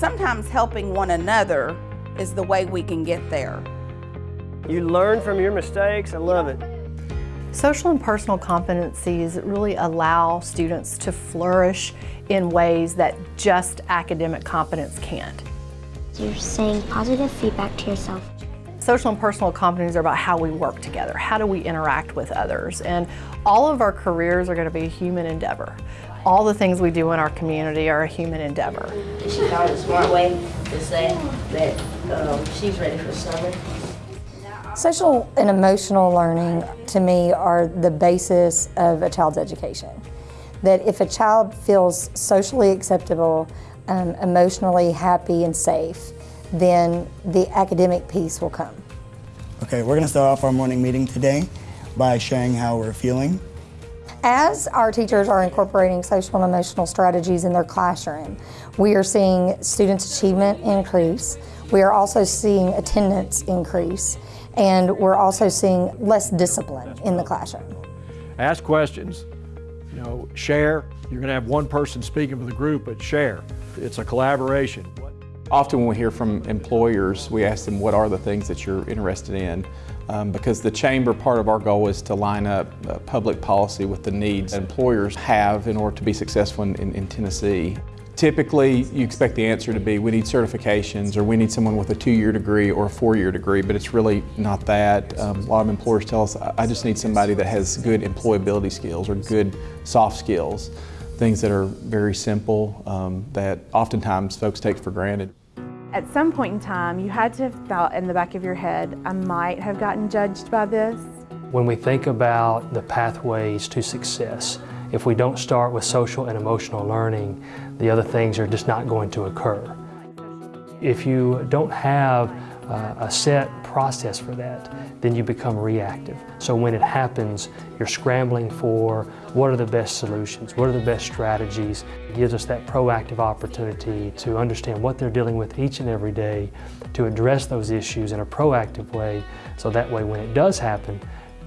sometimes helping one another is the way we can get there. You learn from your mistakes. I love it. Social and personal competencies really allow students to flourish in ways that just academic competence can't. You're saying positive feedback to yourself. Social and personal competencies are about how we work together, how do we interact with others, and all of our careers are going to be a human endeavor. All the things we do in our community are a human endeavor. She found a smart way to say that um, she's ready for summer. Social and emotional learning, to me, are the basis of a child's education. That if a child feels socially acceptable, um, emotionally happy and safe, then the academic piece will come. Okay, we're going to start off our morning meeting today by sharing how we're feeling. As our teachers are incorporating social and emotional strategies in their classroom, we are seeing students' achievement increase. We are also seeing attendance increase and we're also seeing less discipline in the classroom. Ask questions, you know, share. You're going to have one person speaking for the group, but share. It's a collaboration. Often when we hear from employers, we ask them what are the things that you're interested in um, because the chamber part of our goal is to line up uh, public policy with the needs employers have in order to be successful in, in, in Tennessee. Typically, you expect the answer to be we need certifications or we need someone with a two-year degree or a four-year degree, but it's really not that. Um, a lot of employers tell us, I just need somebody that has good employability skills or good soft skills, things that are very simple um, that oftentimes folks take for granted. At some point in time, you had to have thought in the back of your head, I might have gotten judged by this. When we think about the pathways to success, if we don't start with social and emotional learning, the other things are just not going to occur. If you don't have uh, a set process for that, then you become reactive. So when it happens, you're scrambling for what are the best solutions, what are the best strategies. It gives us that proactive opportunity to understand what they're dealing with each and every day, to address those issues in a proactive way, so that way when it does happen,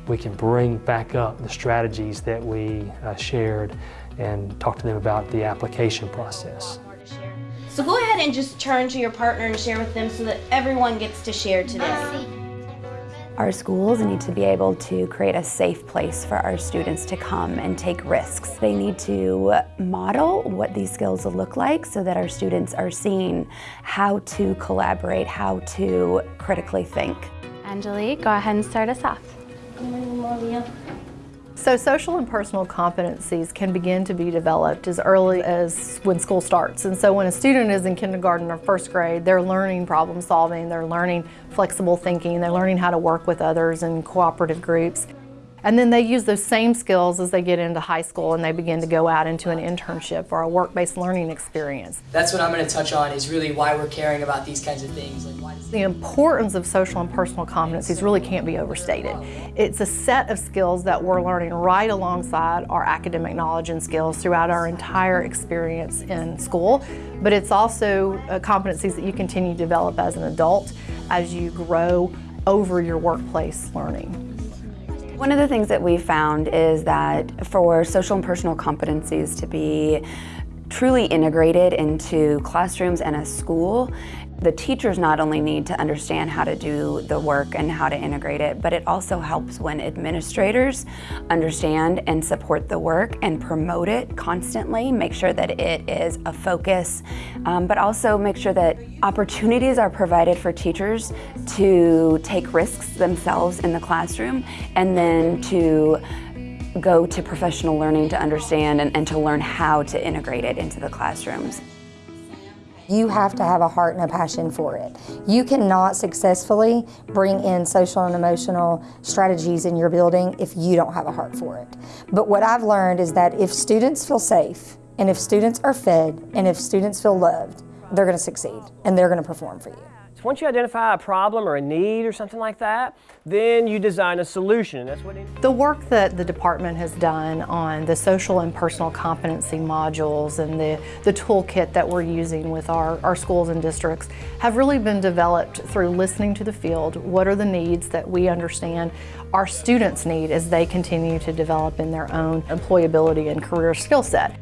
we can bring back up the strategies that we uh, shared and talk to them about the application process. So go ahead and just turn to your partner and share with them so that everyone gets to share today. Our schools need to be able to create a safe place for our students to come and take risks. They need to model what these skills will look like so that our students are seeing how to collaborate, how to critically think. Angelique, go ahead and start us off. So social and personal competencies can begin to be developed as early as when school starts. And so when a student is in kindergarten or first grade, they're learning problem solving, they're learning flexible thinking, they're learning how to work with others in cooperative groups. And then they use those same skills as they get into high school and they begin to go out into an internship or a work-based learning experience. That's what I'm going to touch on is really why we're caring about these kinds of things. Like why the importance of social and personal competencies really can't be overstated. It's a set of skills that we're learning right alongside our academic knowledge and skills throughout our entire experience in school, but it's also uh, competencies that you continue to develop as an adult as you grow over your workplace learning. One of the things that we found is that for social and personal competencies to be truly integrated into classrooms and a school, the teachers not only need to understand how to do the work and how to integrate it, but it also helps when administrators understand and support the work and promote it constantly, make sure that it is a focus, um, but also make sure that opportunities are provided for teachers to take risks themselves in the classroom and then to go to professional learning to understand and, and to learn how to integrate it into the classrooms. You have to have a heart and a passion for it. You cannot successfully bring in social and emotional strategies in your building if you don't have a heart for it. But what I've learned is that if students feel safe, and if students are fed, and if students feel loved, they're going to succeed, and they're going to perform for you. Once you identify a problem or a need or something like that, then you design a solution. That's what The work that the department has done on the social and personal competency modules and the, the toolkit that we're using with our, our schools and districts have really been developed through listening to the field. What are the needs that we understand our students need as they continue to develop in their own employability and career skill set?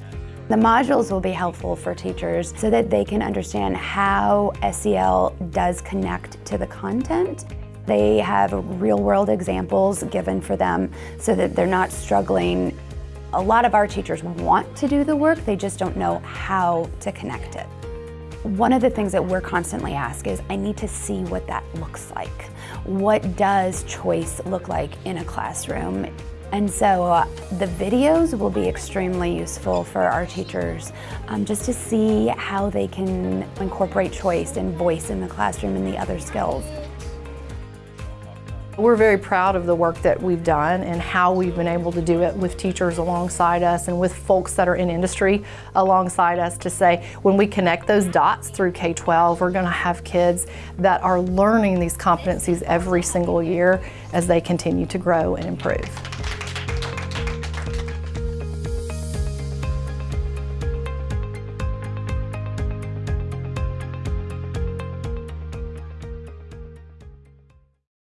The modules will be helpful for teachers so that they can understand how SEL does connect to the content. They have real world examples given for them so that they're not struggling. A lot of our teachers want to do the work, they just don't know how to connect it. One of the things that we're constantly asked is, I need to see what that looks like. What does choice look like in a classroom? And so uh, the videos will be extremely useful for our teachers um, just to see how they can incorporate choice and voice in the classroom and the other skills. We're very proud of the work that we've done and how we've been able to do it with teachers alongside us and with folks that are in industry alongside us to say when we connect those dots through K-12, we're going to have kids that are learning these competencies every single year as they continue to grow and improve.